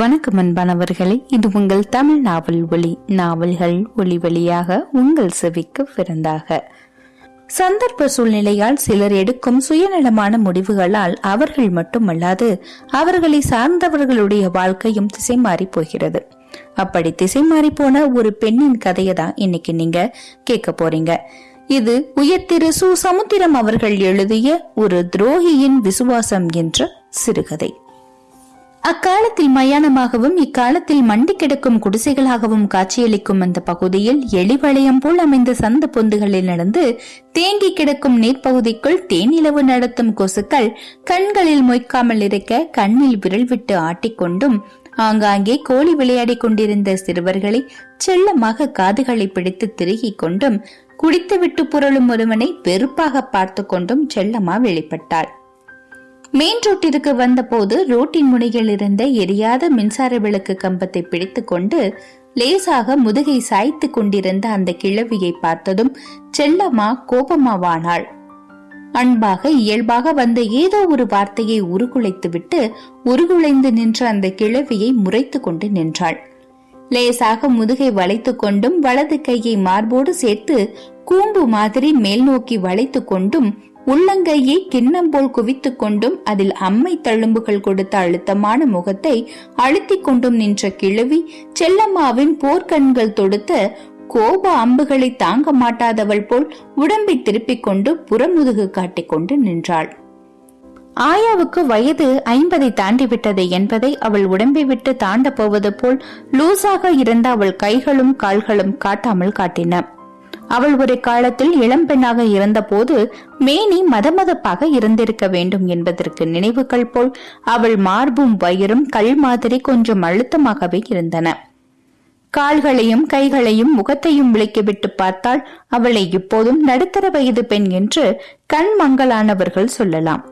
வணக்கம் அன்பானவர்களே இது உங்கள் தமிழ் நாவல் ஒளி நாவல்கள் ஒளி வழியாக உங்கள் செவிக்கு பிறந்தாக சந்தர்ப்ப சூழ்நிலையால் சிலர் எடுக்கும் சுயநலமான முடிவுகளால் அவர்கள் மட்டுமல்லாது அவர்களை சார்ந்தவர்களுடைய வாழ்க்கையும் திசை மாறி போகிறது. அப்படி திசை மாறி போன ஒரு பெண்ணின் கதையை தான் இன்னைக்கு நீங்க கேட்க போறீங்க. இது உயர்திரு சு சமுத்திரம் அவர்கள் எழுதிய ஒரு துரோகியின் விசுவாசம் என்ற சிறுகதை. அக்காலத்தில் மயானமாகவும் இக்காலத்தில் மண்டி கிடக்கும் குடிசைகளாகவும் காட்சியளிக்கும் அந்த பகுதியில் எளிவளையம் போல் அமைந்த சந்த பொந்துகளில் நடந்து தேங்கி கிடக்கும் நீர்ப்பகுதிக்குள் தேனிலவு நடத்தும் கொசுக்கள் கண்களில் மொய்க்காமல் இருக்க கண்ணில் விரல் விட்டு ஆட்டிக்கொண்டும் ஆங்காங்கே கோழி விளையாடிக் கொண்டிருந்த சிறுவர்களை செல்லமாக காதுகளை பிடித்து திருகிக் கொண்டும் குடித்துவிட்டு புரளும் ஒருவனை வெறுப்பாக பார்த்து கொண்டும் செல்லமா வெளிப்பட்டாள். மெயின் ரோட்டிற்கு வந்தபோது ரோட்டின் முனையில் இருந்த எரியாத மின்சார விளக்கு கம்பத்தை பிடித்துக்கொண்டு லேசாக முதுகை சாய்த்து கொண்டிருந்த அந்த கிழவியை பார்த்ததும் செல்லம்மா கோபமாவானாள். அன்பாக இயல்பாக வந்த ஏதோ ஒரு வார்த்தையை உருகுலைத்துவிட்டு உருகுலைந்து நின்ற அந்த கிழவியை முறைத்து கொண்டு நின்றாள். லேசாக முதுகை வளைத்து கொண்டும் வலது கையை மார்போடு சேர்த்து கூம்பு மாதிரி மேல் நோக்கி வளைத்து கொண்டும் உள்ளங்கையை கிண்ணம் போல் குவித்துக் கொண்டும் அதில் அம்மை தழும்புகள் கொடுத்த அழுத்தமான முகத்தை அழுத்திக் கொண்டும் நின்ற கிழவி செல்லம்மாவின் போர்க்கண்கள் தொடுத்த கோப அம்புகளை தாங்க மாட்டாதவள் போல் உடம்பை திருப்பிக் கொண்டு புறமுதுகு காட்டிக் கொண்டு நின்றாள். ஆயாவுக்கு வயது ஐம்பதை தாண்டி விட்டது என்பதை அவள் உடம்பை விட்டு தாண்ட போவது போல் லூசாக இருந்த அவள் கைகளும் கால்களும் காட்டாமல் காட்டின. அவள் ஒரு காலத்தில் இளம்பெண்ணாக இருந்தபோது மேனி மதமதப்பாக இருந்திருக்க வேண்டும் என்பதற்கு நினைவுகள் போல் அவள் மார்பும் வயிறும் கல் மாதிரி கொஞ்சம் அழுத்தமாகவே இருந்தன. கால்களையும் கைகளையும் முகத்தையும் விளக்கிவிட்டு பார்த்தால் அவளை இப்போதும் நடுத்தர வயது பெண் என்று கண் மங்கலானவர்கள் சொல்லலாம்.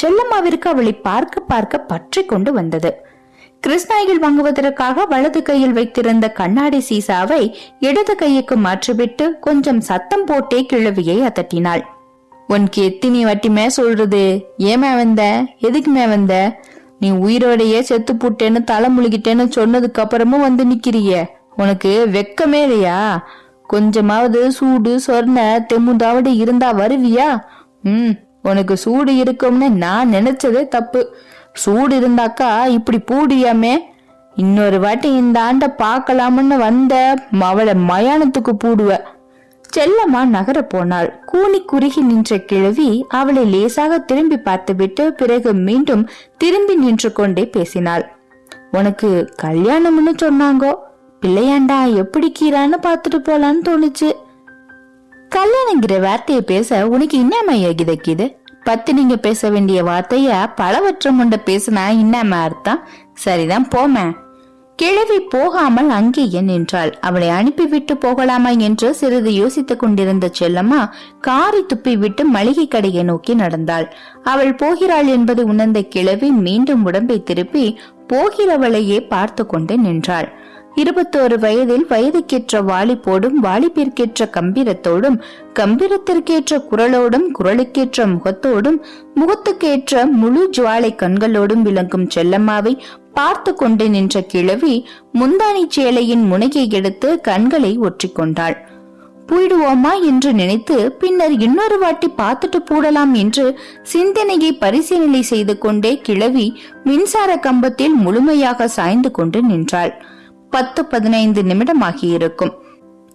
செல்லம்மாவிற்கு அவளை பார்க்க பார்க்க பற்றி கொண்டு வந்தது. கிருஷ்ணாயில் வாங்குவதற்காக வலது கையில் வைத்திருந்த கண்ணாடி சீசாவை இடது கையுக்கு மாற்றிவிட்டு கொஞ்சம் சத்தம் போட்டே கிழவியை அதட்டினாள். உனக்கு எத்தினி வட்டிமே சொல்றது. ஏமே வந்த? எதுக்குமே வந்த? நீ உயிரோடையே செத்து புட்டேன்னு தலை முழுகிட்டேன்னு சொன்னதுக்கு அப்புறமும் வந்து நிக்கிறிய. உனக்கு வெக்கமே இல்லையா? கொஞ்சமாவது சூடு சொர்ண தெமுதாவது இருந்தா வருவியா? ம் உனக்கு சூடு இருக்கும்னு நான் நினைச்சதே தப்பு. சூடு இருந்தாக்கா இப்படி பூடியாமே. இன்னொரு வாட்டி இந்த ஆண்ட பார்க்கலாம்னு வந்த அவளை மயானத்துக்கு பூடுவ. செல்லம்மா நகர போனாள். கூனி குறுகி நின்ற கிழவி அவளை லேசாக திரும்பி பார்த்துவிட்டு பிறகு மீண்டும் திரும்பி நின்று கொண்டே பேசினாள். உனக்கு கல்யாணம்னு சொன்னாங்கோ. பிள்ளையாண்டா எப்படி கீரான்னு பார்த்துட்டு போலான்னு தோணுச்சு. கல்யாணங்கிற வார்த்தையை பேச உனக்கு என்னம்மா யோகிதக்கிது பத்து நீங்க பேச வேண்டிய வார்த்தைய பலவற்றம் உண்ட பேசினா என்னம்மா அர்த்தம்? சரிதான் போமே. கிழவி போகாமல் அங்கேயே நின்றாள். அவளை அனுப்பிவிட்டு போகலாமா என்று சிறிது யோசித்துக் கொண்டிருந்த செல்லம்மா காரை துப்பி விட்டு மளிகை கடையை நோக்கி நடந்தாள். அவள் போகிறாள் என்பது உணர்ந்த கிழவி மீண்டும் உடம்பை திருப்பி போகிறவளையே பார்த்து கொண்டு நின்றாள். இருபத்தோரு வயதில் வயதுக்கேற்ற வாலிப்போடும் வாலிப்பிற்கேற்ற கம்பீரத்தோடும் கம்பீரத்திற்கேற்ற குரலோடும் குரலுக்கேற்ற முகத்தோடும் முகத்துக்கேற்ற முழு ஜுவாலை கண்களோடும் விளங்கும் செல்லம்மாவை பார்த்து கொண்டு நின்ற கிழவி முந்தானி சேலையின் முனையை எடுத்து கண்களை ஒற்றிக்கொண்டாள் போயிடுவோமா என்று நினைத்து பின்னர் இன்னொரு வாட்டி பார்த்துட்டு போடலாம் என்று சிந்தனையை பரிசீலனை செய்து கொண்டே கிழவி மின்சார கம்பத்தில் முழுமையாக சாய்ந்து கொண்டு நின்றாள். பத்து பதினைந்து நிமிடம் ஆகியிருக்கும்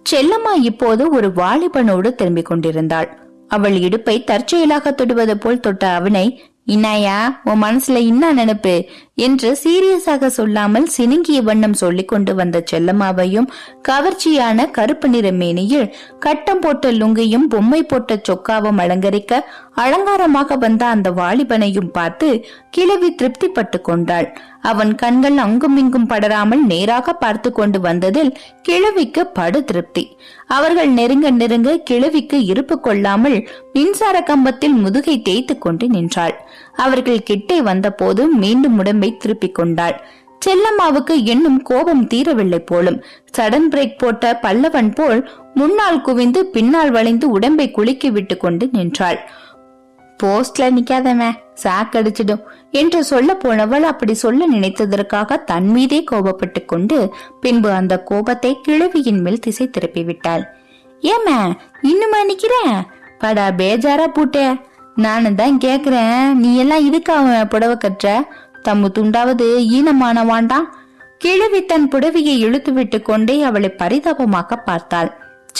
செல்லம்மா இப்போது ஒரு வாலிபனோடு திரும்பிக் கொண்டிருந்தாள். அவள் இடுப்பை தற்செயலாக தொடுவது போல் தொட்ட அவனை இன்னாயா உன் மனசுல இன்னா நினைப்பு? என்று சீரியஸாக சொல்லாமல் சினுங்கிய வண்ணம் சொல்லிக் கொண்டு வந்த செல்லம்மாவையும் கவர்ச்சியான கருப்பு நிற மேனியில் கட்டம் போட்ட லுங்கையும் பொம்மை போட்ட சொக்காவும் அலங்கரிக்க அலங்காரமாக வந்த அந்த வாலிபனையும் பார்த்து கிழவி திருப்திப்பட்டு கொண்டாள். அவன் கண்கள் அங்குமிங்கும் படராமல் நேராக பார்த்து கொண்டு வந்ததில் கிழவிக்கு படு திருப்தி. அவர்கள் நெருங்க நெருங்க கிழவிக்கு இருப்பு கொள்ளாமல் மின்சார கம்பத்தில் முதுகை தேய்த்து கொண்டு நின்றாள். அவர்கள் கிட்டே வந்தபோது மீண்டும் உடம்பை திருப்பிக் கொண்டாள். செல்லம்மாவுக்கு இன்னும் கோபம் தீரவில்லை போலும். சடன் பிரேக் போட்ட பல்லவன் போல் முன்னால் குவிந்து பின்னால் வளைந்து உடம்பை குலுக்கி விட்டு கொண்டு நின்றாள். போஸ்ட்ல நிக்காதவன் சாக்கடிச்சிடும் என்று சொல்ல போனவள் அப்படி சொல்ல நினைத்ததற்காக தன் மீதே கோபப்பட்டு கொண்டு பின்பு அந்த கோபத்தை கிழவியின் மேல் திசை திருப்பி விட்டாள். ஏமா இன்னுமா நிக்கிறேன் படா பேஜாரா பூட்டே. நானு தான் கேக்குறேன். நீ எல்லாம் இதுக்கு அவன் புடவை கற்ற தம்மு துண்டாவது ஈனமான வாண்டாம் கிழவி தன் புடவையை இழுத்து விட்டு கொண்டே அவளை பரிதாபமாக பார்த்தாள்.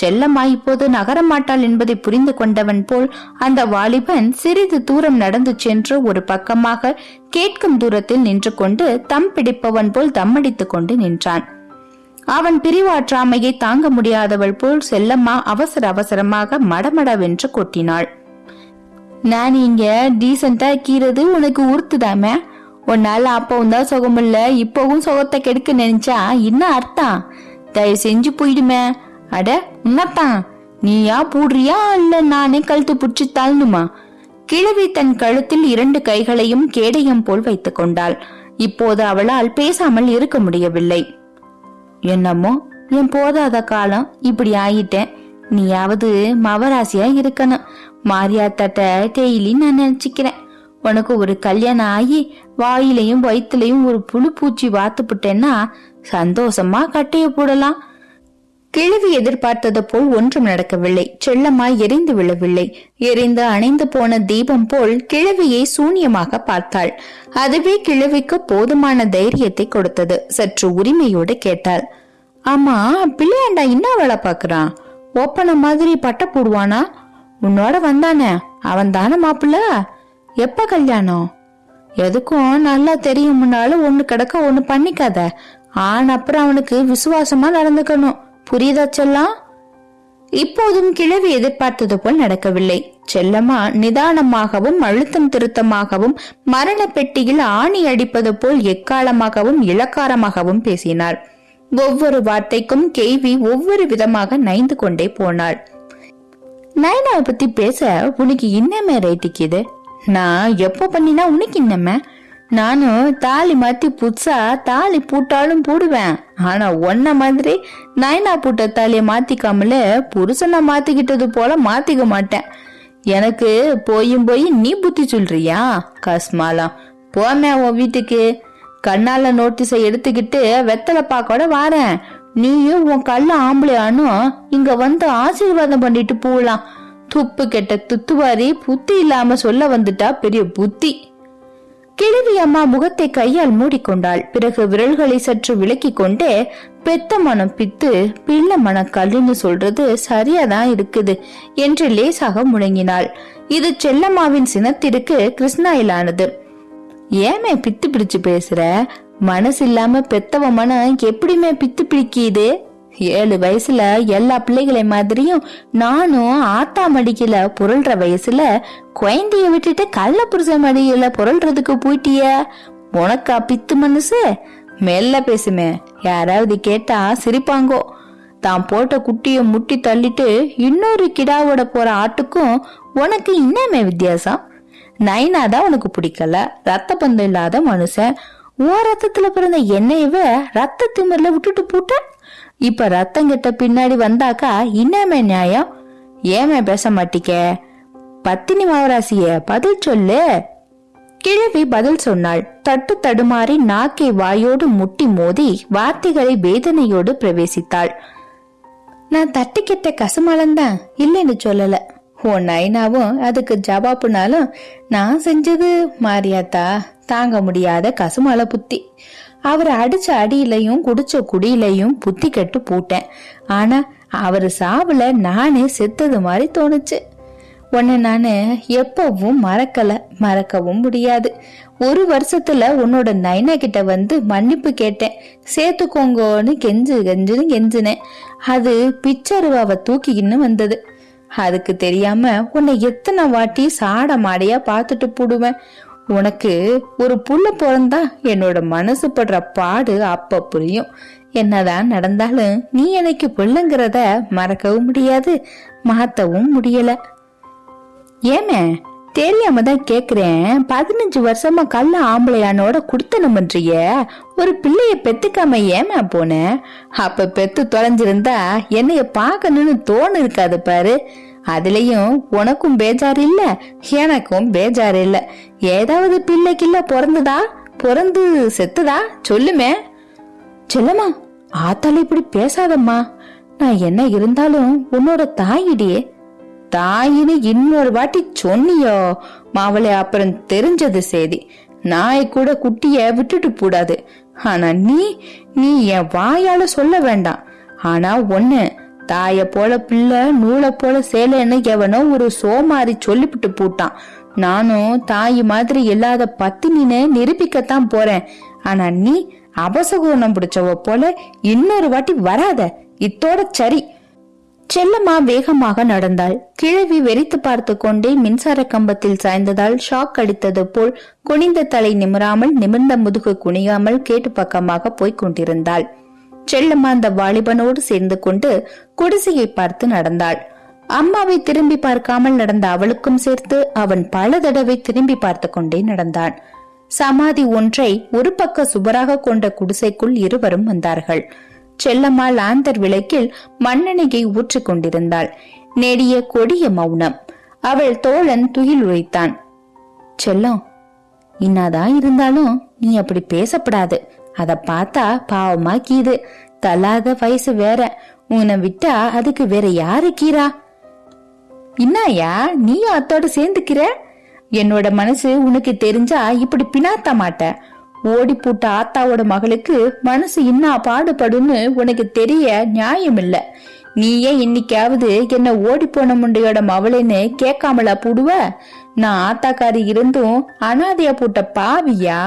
செல்லம்மா இப்போது நகரமாட்டாள் என்பதை புரிந்து கொண்டவன் போல் அந்த வாலிபன் சிறிது தூரம் நடந்து சென்று ஒரு பக்கமாக கேட்கும் தூரத்தில் நின்று கொண்டு தம் பிடிப்பவன் போல் தம்மடித்துக் கொண்டு நின்றான். அவன் பிரிவாற்றாமையை தாங்க முடியாதவள் போல் செல்லம்மா அவசர அவசரமாக மடமடவென்று கொட்டினாள். நான் இங்க டீசெண்டா கீறது உனக்கு உறுத்துதாமே? உன்னால அப்பவும் தான் சுகமில்ல இப்பவும் சுகத்தை கெடுக்க நினைச்சா என்ன அர்த்தம்? தயவு செஞ்சு போயிடுமே. அட என்னத்தான் நீயா பூடுறியா இல்ல நானே கழுத்து புடிச்சு தள்ளணுமா கிழவி தன் கழுத்தில் இரண்டு கைகளையும் கேடயம் போல் வைத்துக் கொண்டாள். இப்போது அவளால் பேசாமல் இருக்க முடியவில்லை. என்னமோ என் போதாத காலம் இப்படி ஆயிட்டேன். நீயாவது மவராசியா இருக்கணும். மாரியாத்தாட்ட டெய்லி நான் நினைச்சுக்கிறேன். உனக்கு ஒரு கல்யாணம் ஆகி வாயிலையும் வயிற்றுலையும் ஒரு புழு பூச்சி வாத்துப்புட்டேன்னா சந்தோஷமா கட்டைய போடலாம். கிழவி எதிர்பார்த்தது போல் ஒன்றும் நடக்கவில்லை. செல்லம்மாய் எரிந்து விழவில்லை. எரிந்து அணைந்து போன தீபம் போல் கிழவியை சூன்யமாக பார்த்தாள். அதுவே கிழவிக்கு போதுமான தைரியத்தை கொடுத்தது. சற்று உரிமையோடு கேட்டாள். ஆமா பிள்ளையாண்டா என்ன வேலை பாக்குறான் ஒப்பன மாதிரி பட்ட போடுவானா? உன்னோட வந்தானே. அவன் தானே மாப்பிள்ள? எப்ப கல்யாணம்? எதுக்கும் நல்லா தெரியும். முன்னாலும் ஒன்னு கிடக்க ஒன்னு பண்ணிக்காத. ஆன அப்புறம் அவனுக்கு விசுவாசமா நடந்துக்கணும். புரியுதா செல்லா இப்போதும் கிழவி எதிர்பார்த்தது போல் நடக்கவில்லை. செல்லம்மா நிதானமாகவும் அழுத்தம் திருத்தமாகவும் மரண பெட்டியில் ஆணி அடிப்பது போல் எக்காலமாகவும் இளக்காரமாகவும் பேசினார் ஒவ்வொரு வார்த்தைக்கும் கேவி ஒவ்வொரு விதமாக நைந்து கொண்டே போனாள். நயனாவை பத்தி பேச உனக்கு இன்னமே ரைட்டிக்குது நான் எப்போ பண்ணினா உனக்கு இன்னமே? நானும் தாலி மாத்தி புதுசா தாலி பூட்டாலும் போடுவேன். ஆனா ஒன்ன மாதிரி நைனா பூட்ட தாலிய மாத்திக்காமல புருஷனை மாத்திக்கிட்டது போல மாத்திக்க மாட்டேன். எனக்கு போயும் போய் நீ புத்தி சொல்றியா கஸ்மாலாம் போமே உன் வீட்டுக்கு. கண்ணால நோட்டீஸை எடுத்துக்கிட்டு வெத்தலை பாக்கோட வாரேன். நீயும் உன் கல்ல ஆம்பளையானும் இங்க வந்து ஆசீர்வாதம் பண்ணிட்டு போகலாம் துப்பு கெட்ட துத்துவாரி புத்தி இல்லாம சொல்ல வந்துட்டா பெரிய புத்தி. கிழவி அம்மா முகத்தை கையால் மூடிக்கொண்டாள். பிறகு விரல்களை சற்று விலக்கி கொண்டே பெத்த மனம் பித்து பிள்ளை மன கல்லுன்னு சொல்றது சரியாதான் இருக்குது என்று லேசாக முழங்கினாள். இது செல்லம்மாவின் சினத்திற்கு கிருஷ்ணாயிலானது. ஏமே பித்து பிடிச்சு பேசுற? மனசு இல்லாம பெத்தவ மனம் எப்படிமே பித்து பிடிக்கிது? ஏழு வயசுல எல்லா பிள்ளைகளை மாதிரியும் நானும் ஆத்தா மடிக்கல புரள்ற வயசுல குழந்தைய விட்டுட்டு கள்ள புருஷ மடியில புரள்றதுக்கு போயிட்டிய. உனக்கா பித்து மனசு? மெல்ல பேசுமே. யாராவது கேட்டா சிரிப்பாங்கோ. தான் போட்ட குட்டிய முட்டி தள்ளிட்டு இன்னொரு கிடாவோட போற ஆட்டுக்கும் உனக்கு இன்னமே வித்தியாசம்? நைனா தான் உனக்கு பிடிக்கல. ரத்த பந்தம் இல்லாத மனுஷன். ஓ ரத்தத்துல பிறந்த என்னையவ ரத்த திமிர்ல விட்டுட்டு போட்ட? இப்ப ரத்தம் கிட்ட பின்னாடி வந்தாக்கா இன்னமே நியாயம்? ஏமே பேச மாட்டிக்க பத்தினி மாவராசிய பதில் சொல்லு. கிழவி பதில் சொன்னாள். தட்டு தடுமாறி நாக்கை வாயோடு முட்டி மோதி வார்த்தைகளை வேதனையோடு பிரவேசித்தாள். நான் தட்டிக்கிட்ட கசுமலந்தான் இல்லைன்னு சொல்லல. உன் நைனாவும் அதுக்கு ஜவாப்புனாலும் நான் செஞ்சது மாரியாத்தா தாங்க முடியாத கசுமல புத்தி. அவர் அடிச்ச அடியிலையும் குடிச்ச குடியிலையும் புத்தி கெட்டு போட்டேன். ஆனா அவர் சாவுல நானே செத்தது மாதிரி தோணுச்சு. உன்னை நான் எப்பவும் மறக்கல மறக்கவும் முடியாது. ஒரு வருஷத்துல உன்னோட நைனா கிட்ட வந்து மன்னிப்பு கேட்டேன். சேர்த்துக்கோங்கன்னு கெஞ்சு கெஞ்சுன்னு கெஞ்சினேன். அது பிச்சருவாவை தூக்கிக்கின்னு வந்தது. அதுக்கு தெரியாம உன்னை எத்தனை வாட்டி சாட மாடையா பார்த்துட்டு போடுவேன். உனக்கு ஒரு புள்ள பிறந்தா என்னோட மனசு படுற பாடு அப்ப புரியும். என்னதான் நடந்தாலும் நீ எனக்கு பிள்ளைங்கிறத மறக்கவும் முடியாது மாத்தவும் முடியல. ஏமே தெரியாம தான் கேக்குறேன். பதினஞ்சு வருஷமா கல்ல ஆம்பளையானோட குடுத்தனம் பண்றிய ஒரு பிள்ளைய பெத்துக்காம ஏமா போன? அப்ப பெத்து தொலைஞ்சிருந்தா என்னைய பாக்கணும்னு தோணு இருக்காது பாரு. அதுலயும் உனக்கும் பேஜார் இல்ல எனக்கும் பேஜார் இல்ல. ஏதாவது பிள்ளை கிள்ள பிறந்துதா? பிறந்து செத்துதா? சொல்லுமே. செல்லம்மா ஆத்தால இப்படி பேசாதம்மா. நான் என்ன இருந்தாலும் உன்னோட தாயிடியே. தாயின்னு இன்னொரு வாட்டி சொன்னியோ? மாவளை அப்புறம் தெரிஞ்சது செய்தி நாய் கூட குட்டிய விட்டுட்டு கூடாது ஆனா நீ நீ என் வாயால சொல்ல வேண்டாம். ஆனா ஒன்னு தாய போல பிள்ளை நூலை போல சேலைன்னு எவனோ ஒரு சோமாரி சொல்லிவிட்டு போட்டான். நானும் தாய் மாதிரி இல்லாத பத்தினின்னு நிரூபிக்கத்தான் போறேன். ஆனா நீ அபசகுணம் பிடிச்சவ போல இன்னொரு வாட்டி வராத. இத்தோட சரி. செல்லம்மா வேகமாக நடந்தாள். கிழவி வெறித்து பார்த்து கொண்டே மின்சார கம்பத்தில் சாய்ந்ததால் ஷாக் அடித்தது போல் குனிந்த தலை நிமிராமல் நிமிர்ந்த முதுகு குனியாமல் கேட்டு பக்கமாக போய்க் கொண்டிருந்தாள். செல்லம்மா அந்த வாலிபனோடு சேர்ந்து கொண்டு குடிசையை பார்த்து நடந்தாள். அம்மாவை திரும்பி பார்க்காமல் நடந்த அவளுக்கும் சேர்த்து அவன் பல தடவை திரும்பி பார்த்து கொண்டே நடந்தான். சமாதி ஒன்றை ஒரு பக்க சுவராக கொண்ட குடிசைக்குள் இருவரும் வந்தார்கள். செல்லம்மா லாந்தர் விளக்கில் மண்ணெண்ணெயை ஊற்றிக் கொண்டிருந்தாள். நெடிய கொடிய மௌனம். அவள் தோழன் துயில் உழைத்தான் செல்லம் இன்னாதான் இருந்தாலும் நீ அப்படி பேசப்படாது. அத பார்த்தா பாவமா கீது. தலாத வயசு வேற. உன்னை விட்டா அதுக்கு வேற யாரு கீரா? இன்னாயா நீயும் அத்தோட சேர்ந்துக்கிற? என்னோட மனசு உனக்கு தெரிஞ்சா இப்படி பினாத்த மாட்ட. ஓடி போட்ட ஆத்தாவோட மகளுக்கு மனசு இன்னா பாடுபடுன்னு உனக்கு தெரிய நியாயம் இல்ல நீயே இன்னைக்காவது என்ன ஓடி போன முண்டையோட மவளைன்னு கேட்காமலா போடுவ? நான் ஆத்தாக்காரி இருந்தும் அனாதையா போட்ட பாவியா?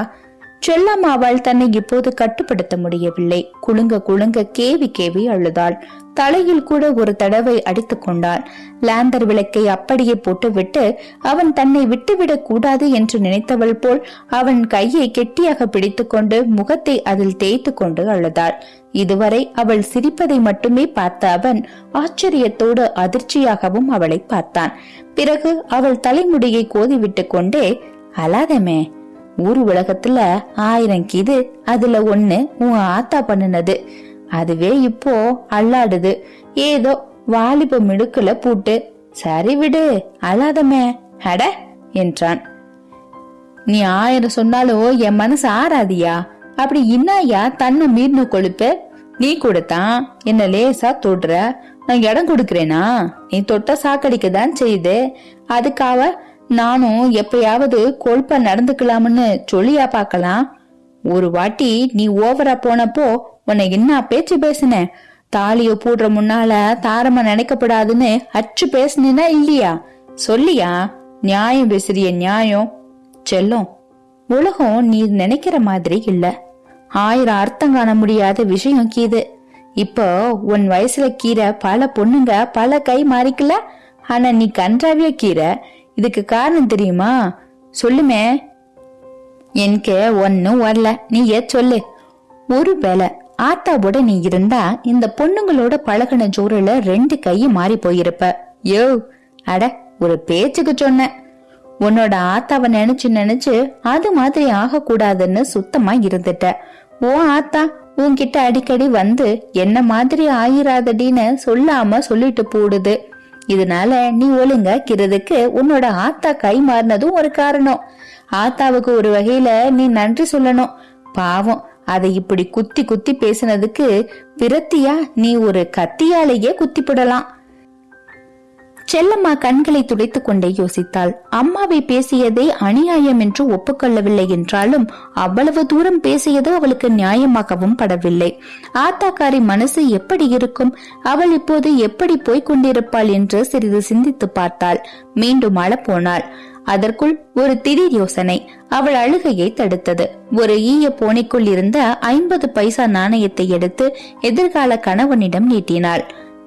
செல்லம்மாவால் தன்னை இப்போது கட்டுப்படுத்த முடியவில்லை. குலுங்க குலுங்க கேவி கேவி அழுதாள். தலையில் கூட ஒரு தடவை அடித்துக் கொண்டாள். லேந்தர் விளக்கை அப்படியே போட்டுவிட்டு அவன் தன்னை விட்டுவிடக் கூடாது என்று நினைத்தவள் போல் அவன் கையை கெட்டியாக பிடித்துக்கொண்டு முகத்தை அதில் தேய்த்து கொண்டு அழுதாள். இதுவரை அவள் சிரிப்பதை மட்டுமே பார்த்த அவன் ஆச்சரியத்தோடு அதிர்ச்சியாகவும் அவளை பார்த்தான். பிறகு அவள் தலைமுடியை கோதிவிட்டு கொண்டே அலாதமே ஊர் உலகத்துல ஆயிரம் கிது அதுல ஒண்ணு உன் ஆத்தா பண்ணுனது. அதுவே இப்போ அல்லாடுது ஏதோ வாலிப மிடுக்குல பூட்டு. சரி விடு அழாதமே. அட என்றான். நீ ஆயிரம் சொன்னாலும் என் மனசு ஆறாதியா? அப்படி இன்னாயா தன்னை மீறின கொழுப்பு? நீ கூடத்தான் என்ன லேசா தொடுற. நான் இடம் கொடுக்கறேனா? நீ தொட்ட சாக்கடிக்கதான் செய்யுது. அதுக்காக நானும் எப்பயாவது கொழுப்பா நடந்துக்கலாம்னு சொல்லியா பார்க்கலாம். ஒரு வாட்டி நீ ஓவரா போனப்போ உன்னை என்ன பேச்சு பேசினேன் தாலிய போடுற முன்னால தாரமா நினைக்கப்படாதுன்னு அச்சு பேசுனா இல்லையா? சொல்லியா? நியாயம் பேசுறிய நியாயம். செல்லும். உலகம் நீ நினைக்கிற மாதிரி இல்ல. ஆயிரம் அர்த்தம் காண முடியாத விஷயம் கீது. இப்போ உன் வயசுல கீரை பல பொண்ணுங்க பல கை மாறிக்கல. ஆனா நீ கன்றாவிய கீரை இதுக்கு காரணம் தெரியுமா? சொல்லுமே. எனக்கு ஒன்னும் வரல. நீ ஏ சொல்லு. ஒருவேளை ஆத்தாவோட நீ இருந்தா இந்த பொண்ணுங்களோட பழகின ஜோரில ரெண்டு கையும் மாறி போயிருப்ப. யோ அட ஒரு பேச்சுக்கு சொன்ன. உன்னோட ஆத்தாவை நினைச்சு நினைச்சு அது மாதிரி ஆகக்கூடாதுன்னு சுத்தமா இருந்துட்ட. ஓ ஆத்தா உன்கிட்ட அடிக்கடி வந்து என்ன மாதிரி ஆயிராதடின்னு சொல்லாம சொல்லிட்டு போடுது. இதனால நீ ஒழுங்கா கிறதுக்கு உன்னோட ஆத்தா கை மாறினதும் ஒரு காரணம். ஆத்தாவுக்கு ஒரு வகையில நீ நன்றி சொல்லணும். பாவம் அதை இப்படி குத்தி குத்தி பேசினதுக்கு விரத்தியா நீ ஒரு கத்தியாலேயே குத்திப்படலாம். செல்லம்மா கண்களை துடைத்துக் கொண்டே யோசித்தாள். அம்மாவை பேசியதே அநியாயம் என்று ஒப்புக்கொள்ளவில்லை என்றாலும் அவ்வளவு தூரம் பேசியது அவளுக்கு நியாயமாகவும் படவில்லை. ஆத்தாக்காரி மனசு எப்படி இருக்கும்? அவள் இப்போது எப்படி போய்க் கொண்டிருப்பாள் என்று சிறிது சிந்தித்து பார்த்தாள். மீண்டும் அழப்போனாள். அதற்குள் ஒரு திடீர் யோசனை. அவள் அழுகையை தடுத்தது. ஒரு ஈய போனைக்குள் இருந்த ஐம்பது பைசா நாணயத்தை எடுத்து எதிர்கால கணவனிடம் நீட்டினாள்.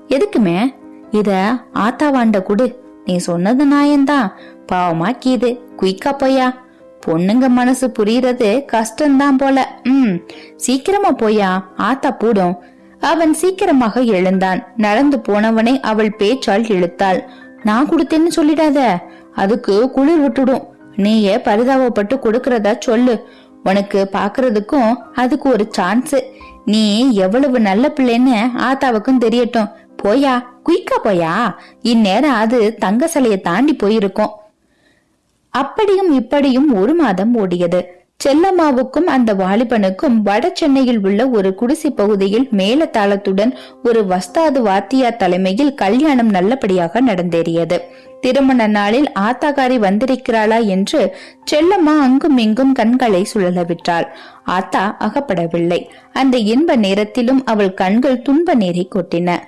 எதுக்குமே? இத ஆத்தாவாண்ட குடு. நீ சொன்னது நாயந்தான் பாவமா கீது. குயிக்கா போயா பொண்ணுங்க மனசு புரியறது கஷ்டம்தான் போல. ம். சீக்கிரமா போயா ஆத்தா போடும். அவன் சீக்கிரமாக எழுந்தான். நடந்து போனவனை அவள் பேச்சால் இழுத்தாள். நான் கொடுத்தேன்னு சொல்லிடாத. அதுக்கு குளிர் விட்டுடும். நீயே பரிதாபப்பட்டு கொடுக்கறதா சொல்லு. உனக்கு பாக்குறதுக்கும் அதுக்கு ஒரு சான்ஸ் நீ எவ்வளவு நல்ல பிள்ளைன்னு ஆத்தாவுக்கும் தெரியட்டும். போயா? குயிக்கா போயா? இந்நேரம் அது தங்க சிலைய தாண்டி போயிருக்கும். அப்படியும் இப்படியும் ஒரு மாதம் ஓடியது. செல்லம்மாவுக்கும் அந்த வாலிபனுக்கும் வட சென்னையில் உள்ள ஒரு குடிசை பகுதியில் மேலத்தாளத்துடன் ஒரு வஸ்தாது வாத்தியார் தலைமையில் கல்யாணம் நல்லபடியாக நடந்தேறியது. திருமண நாளில் ஆத்தாகாரி வந்திருக்கிறாளா என்று செல்லம்மா அங்கும் இங்கும் கண்களை சுழலவிட்டாள் ஆத்தா அகப்படவில்லை. அந்த இன்ப நேரத்திலும் அவள் கண்கள் துன்ப நீரை கொட்டின.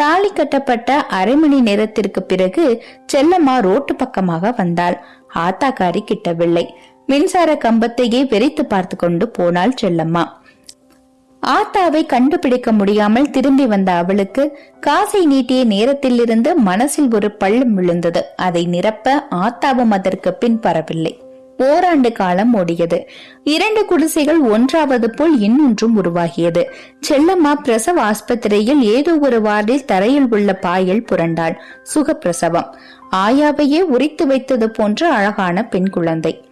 தாலி கட்டப்பட்ட அரை மணி நேரத்திற்கு பிறகு செல்லம்மா ரோட்டு பக்கமாக வந்தாள். ஆத்தாக்காரி கிட்டவில்லை. மின்சார கம்பத்தையே வெறித்து பார்த்து கொண்டு போனாள் செல்லம்மா. ஆத்தாவை கண்டுபிடிக்க முடியாமல் திரும்பி வந்த அவளுக்கு காசை நீட்டிய நேரத்திலிருந்து மனசில் ஒரு பள்ளம் விழுந்தது. அதை நிரப்ப ஆத்தாவும் அதற்கு பின் பரவில்லை. ஓராண்டு காலம் ஓடியது. இரண்டு குடிசைகள் ஒன்றாவது போல் இன்னொன்றும் உருவாகியது. செல்லம்மா பிரசவ ஆஸ்பத்திரியில் ஏதோ ஒரு வார்டில் தரையில் உள்ள பாயில் புரண்டாள். சுகப்பிரசவம். ஆயாவையே உரித்து வைத்தது போன்ற அழகான பெண் குழந்தை.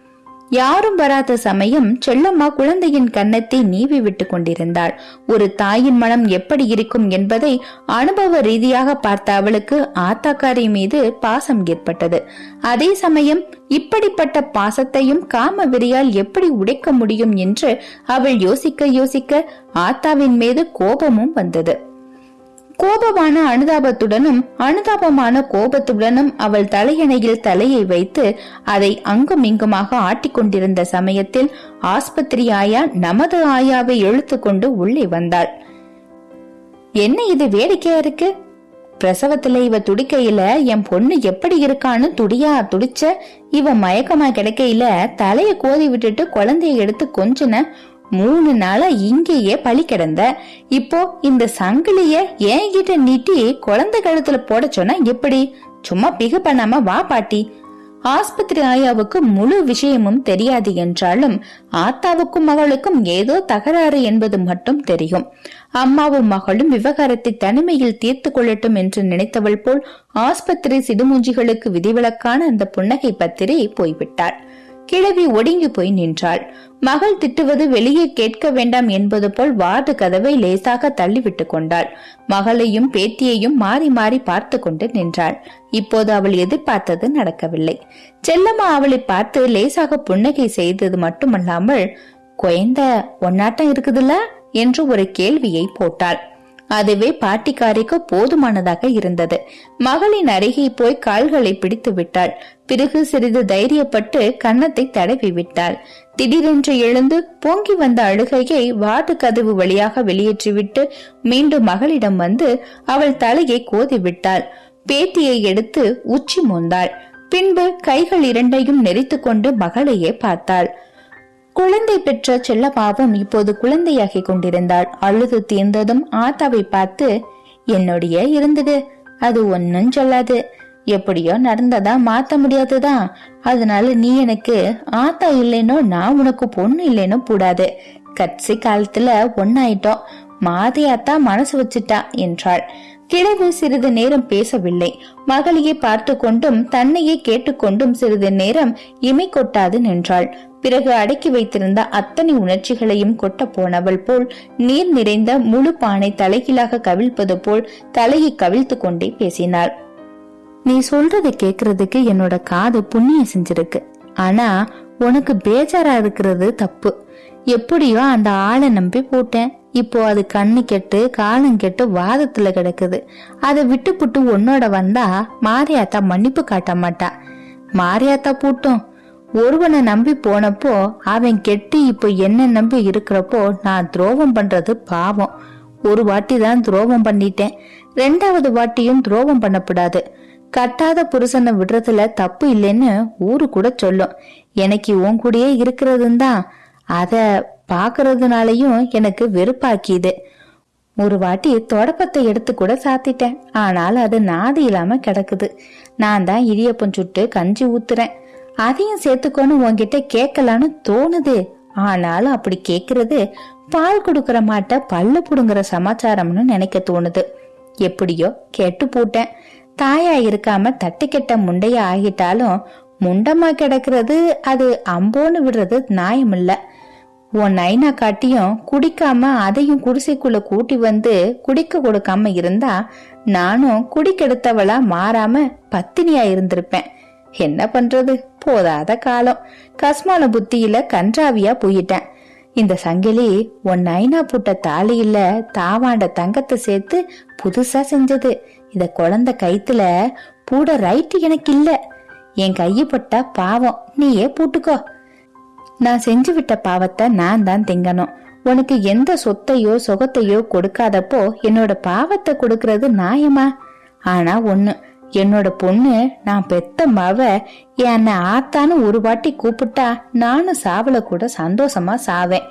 யாரும் வராத சமயம் செல்லம்மா குழந்தையின் கன்னத்தை நீவி விட்டு கொண்டிருந்தாள். ஒரு தாயின் மனம் எப்படி இருக்கும் என்பதை அனுபவ ரீதியாக பார்த்த அவளுக்கு ஆத்தாக்காரி மீது பாசம் ஏற்பட்டது. அதே சமயம் இப்படிப்பட்ட பாசத்தையும் காம விரியால் எப்படி உடைக்க முடியும் என்று அவள் யோசிக்க யோசிக்க ஆத்தாவின் மீது கோபமும் வந்தது. கோபமான அனுதாபத்துடனும் அனுதாபமான கோபத்துடனும் அவள் தலையணையில் தலையை வைத்து அதை அங்கும் இங்குமாக ஆட்டிக்கொண்டிருந்த சமயத்தில் ஆஸ்பத்திரி ஆயா நமது ஆயாவை இழுத்து கொண்டு உள்ளே வந்தாள். என்ன இது வேடிக்கையா இருக்கு? பிரசவத்துல இவ துடிக்கையில என் பொண்ணு எப்படி இருக்கான்னு துடியா துடிச்ச இவ மயக்கமா கிடைக்கையில தலைய கோதி விட்டுட்டு குழந்தைய எடுத்து கொஞ்சன மூணு நாளா இங்கேயே பழி கிடந்த. இப்போ இந்த சங்கிலிய என்கிட்ட நீட்டி குழந்தை கழுத்துல போட சொன்னா எப்படி? சும்மா பிகு பண்ணாம வா பாட்டி. ஆஸ்பத்திரி ஆயாவுக்கு முழு விஷயமும் தெரியாது என்றாலும் ஆத்தாவுக்கும் மகளுக்கும் ஏதோ தகராறு என்பது மட்டும் தெரியும். அம்மாவும் மகளும் விவகாரத்தை தனிமையில் தீர்த்து கொள்ளட்டும் என்று நினைத்தவள் போல் ஆஸ்பத்திரி சிடுமூஞ்சிகளுக்கு விதிவிலக்கான அந்த புன்னகை பத்திரி போய்விட்டாள். கிழவி ஒடுங்கி போய் நின்றாள். மகள் திட்டுவது வெளியே கேட்க வேண்டாம் என்பது போல் வார்டு கதவை லேசாக தள்ளிவிட்டு கொண்டாள். மகளையும் பேத்தியையும் மாறி மாறி பார்த்து கொண்டு நின்றாள். இப்போது அவள் எதிர்பார்த்தது நடக்கவில்லை. செல்லம்மா அவளை பார்த்து லேசாக புன்னகை செய்தது மட்டுமல்லாமல் குழந்த ஒன்னாட்டம் இருக்குதுல்ல? என்று ஒரு கேள்வியை போட்டாள். அதுவே பாட்டிக்காரிக்கு போதுமானதாக இருந்தது. மகளின் அருகே போய் கால்களை பிடித்து விட்டாள். பிறகு சிறிது தைரியப்பட்டு கன்னத்தை தடவி விட்டாள். திடீரென்று எழுந்து பொங்கி வந்த அழுகையை வார்டு கதவு வழியாக வெளியேற்றிவிட்டு மீண்டும் மகளிடம் வந்து அவள் தலையை கோதி விட்டாள். பேத்தியை எடுத்து உச்சி மோந்தாள். பின்பு கைகள் இரண்டையும் நெறித்து கொண்டு மகளையே பார்த்தாள். குழந்தை பெற்ற செல்லப்பாவும் இப்போது குழந்தையாகி கொண்டிருந்தாள். அழுது தீர்ந்ததும் ஆத்தாவை பார்த்து என்னுடைய இருந்தது. அது ஒன்னும் சொல்லாது. எப்படியோ நடந்ததா மாத்த முடியாதுதான் அதனால நீ எனக்கு ஆத்தா இல்லைனோ நான் உனக்கு பொண்ணு இல்லைனோ கூடாது கட்சி காலத்துல ஒன்னாயிட்டோம் மாதையாத்தா மனசு வச்சுட்டா என்றாள். கிழவு சிறிது நேரம் பேசவில்லை. மகளையே பார்த்து கொண்டும் தன்னையே கேட்டுக்கொண்டும் சிறிது நேரம் இமை கொட்டாது நின்றாள். பிறகு அடக்கி வைத்திருந்த அத்தனை உணர்ச்சிகளையும் கொட்ட போனவள் போல் நீர் நிறைந்த முழு பானை தலைகீழாக கவிழ்ப்பது போல் தலையை கவிழ்த்து கொண்டே பேசினாள். நீ சொல்றதை கேக்குறதுக்கு என்னோட காது புண்ணியம் செஞ்சிருக்கு. ஆனா உனக்கு பேஜாரா இருக்கிறது தப்பு. எப்படியோ அந்த ஆளை நம்பி போட்டேன். இப்போ அது கண்ணு கெட்டு காலம் கெட்டு வாதத்துல கிடக்குது. அதை விட்டு புட்டு உன்னோட வந்தா மாரியாத்தா மன்னிப்பு காட்ட மாட்டா. மாரியாத்தா பூட்டும். ஒருவனை நம்பி போனப்போ அவன் கெட்டு இப்போ என்ன நம்பி இருக்கிறப்போ நான் துரோகம் பண்றது பாவம். ஒரு வாட்டி தான் துரோகம் பண்ணிட்டேன். ரெண்டாவது வாட்டியும் துரோகம் பண்ணக்கூடாது கட்டாத புருஷனை விடுறதுல தப்பு இல்லைன்னு ஊரு கூட சொல்லும். எனக்கு உன் கூடயே இருக்கிறதும் தான். அத பாக்குறதுனாலயும் எனக்கு வெறுப்பாக்கிது. ஒரு வாட்டி தொடப்பத்தை எடுத்து கூட சாத்திட்டேன். ஆனால் அது நாதி இல்லாம கிடக்குது. நான் தான் இடியப்பம் சுட்டு கஞ்சி ஊத்துறேன். அதையும் சேர்த்துக்கோன்னு உன்கிட்ட கேட்கலான்னு தோணுது. ஆனாலும் அப்படி கேக்குறது பால் கொடுக்கற மாட்ட பல்லு புடுங்குற சமாச்சாரம்னு நினைக்க தோணுது. எப்படியோ கெட்டு போட்டேன். தாயா இருக்காம தட்டு கெட்ட முண்டைய ஆகிட்டாலும் முண்டமா கிடக்கிறது அது அம்போன்னு விடுறது நியாயம் உன் நைனா காட்டியும் குடிக்காம அதையும் குடிசைக்குள்ள கூட்டி வந்து குடிக்க கொடுக்காம இருந்தா நானும் குடிக்கெடுத்தவளா மாறாம பத்தினியா இருந்திருப்பேன். என்ன பண்றது? போதாத காலம். கஸ்மான புத்தியில கன்றாவியா போயிட்டேன். இந்த சங்கிலி உன் நைனா புட்ட தாலியில தாவாண்ட தங்கத்தை சேர்த்து புதுசா செஞ்சது. இத குழந்தை கைத்துல பூட ரைட்டு எனக்கு இல்ல. என் கையை பட்டா பாவம் நீயே பூட்டுக்கோ. நான் செஞ்சு விட்ட பாவத்தை நான் தான் திங்கணும். உனக்கு எந்த சொத்தையோ சுகத்தையோ கொடுக்காதப்போ என்னோட பாவத்தை கொடுக்கறது நியாயமா? ஆனா ஒண்ணு என்னோட பொண்ணு நான் பெத்த மவ என்னை ஆத்தான்னு ஒரு வாட்டி கூப்பிட்டா நானும் சாவல கூட சந்தோஷமா சாவேன்.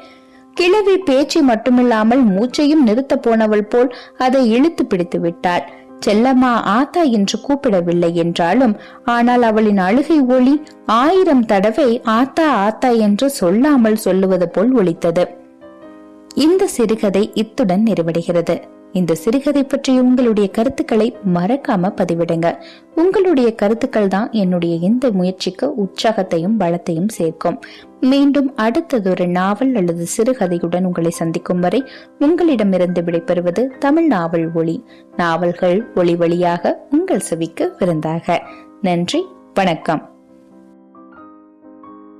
கிழவி பேச்சு மட்டுமில்லாமல் மூச்சையும் நிறுத்த போனவள் போல் அதை இழுத்து பிடித்து விட்டாள். செல்லம்மா ஆத்தா என்று கூப்பிடவில்லை என்றாலும் ஆனால் அவளின் அழுகை ஒளி ஆயிரம் தடவை ஆத்தா ஆத்தா என்று சொல்லாமல் சொல்லுவது போல் ஒலித்தது. இந்த சிறுகதை இத்துடன் நிறைவடைகிறது. இந்த சிறுகதை பற்றி உங்களுடைய கருத்துக்களை மறக்காம பதிவிடுங்க. உங்களுடைய கருத்துக்கள் தான் என்னுடைய இந்த முயற்சிக்கு உற்சாகத்தையும் பலத்தையும் சேர்க்கும். மீண்டும் அடுத்ததொரு நாவல் அல்லது சிறுகதையுடன் உங்களை சந்திக்கும் வரை உங்களிடமிருந்து விடைபெறுவது தமிழ் நாவல் ஒளி. நாவல்கள் ஒளி வழியாக உங்கள் செவிக்கு விருந்தாக. நன்றி வணக்கம்.